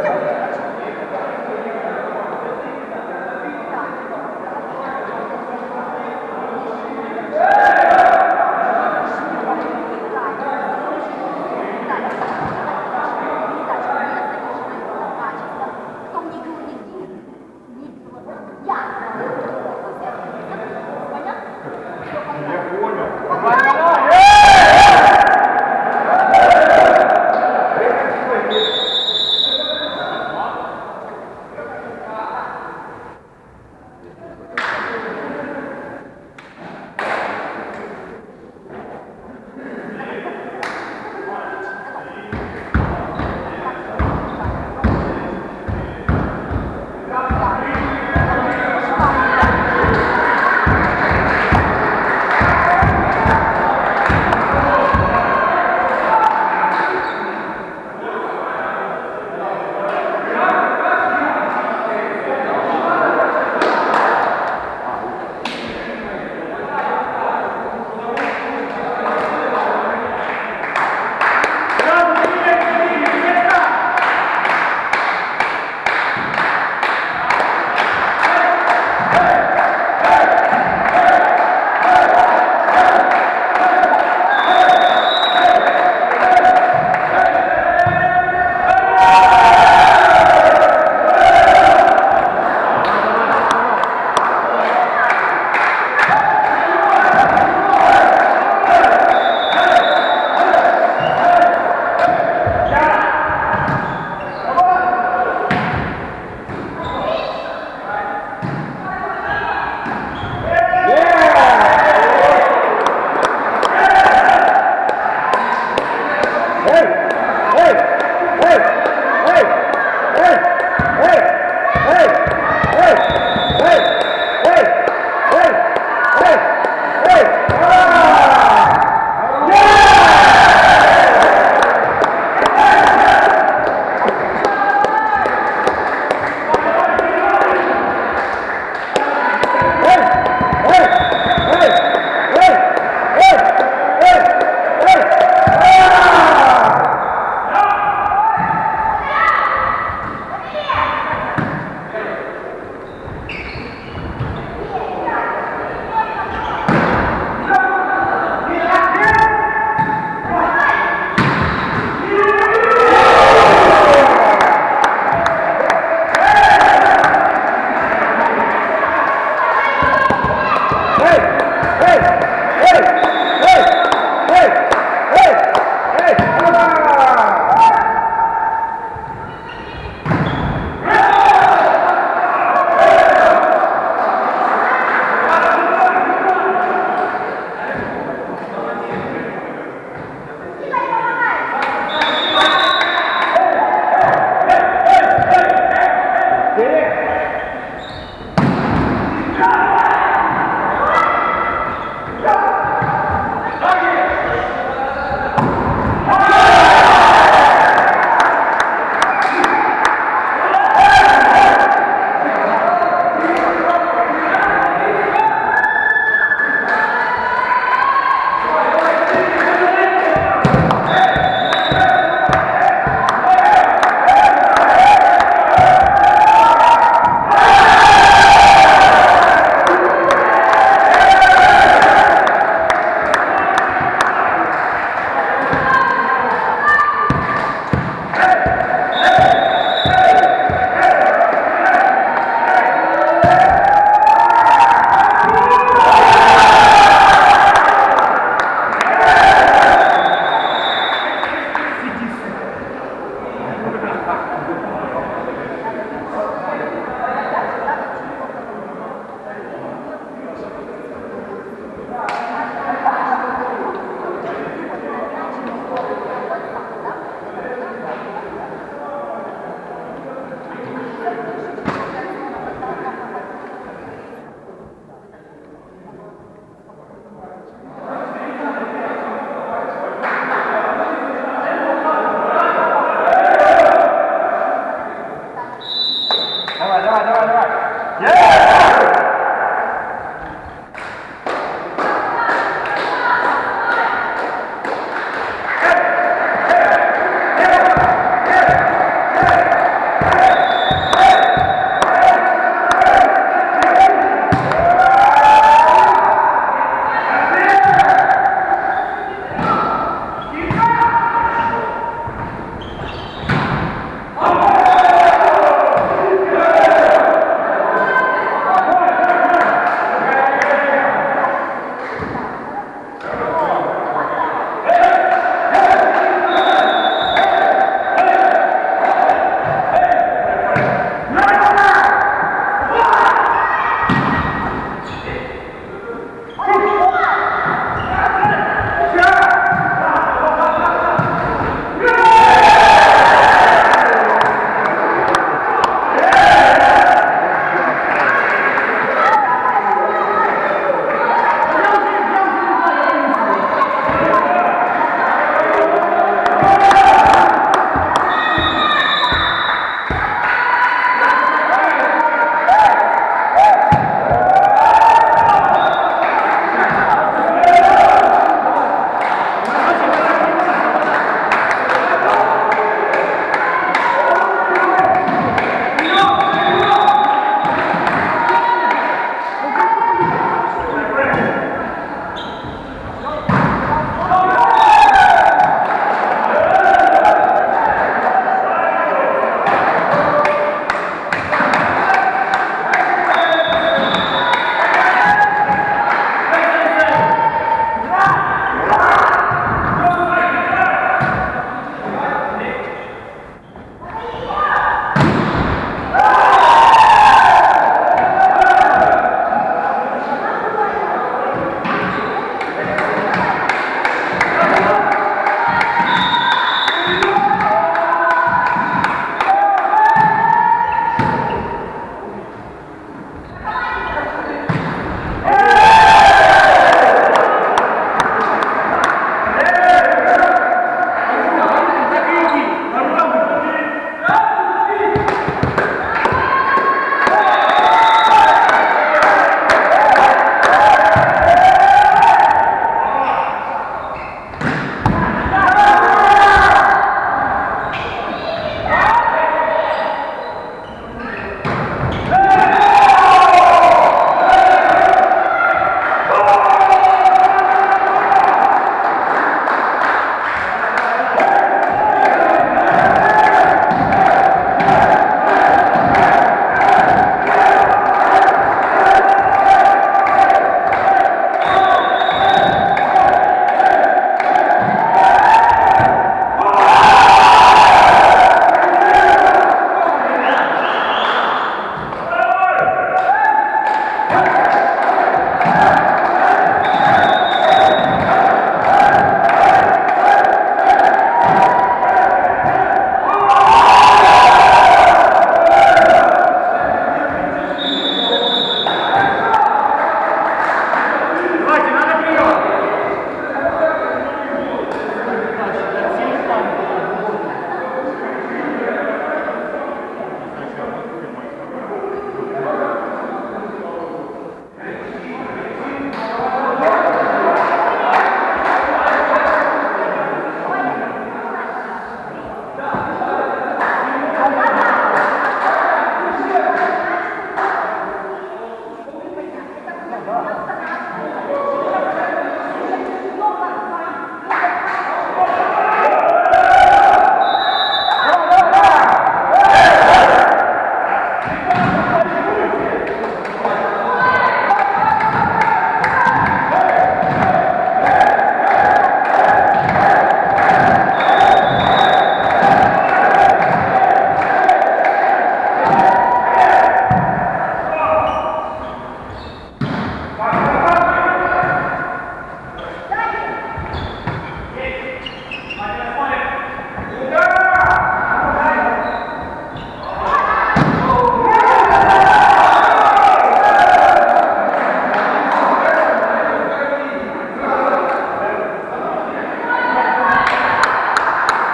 있다. Yeah.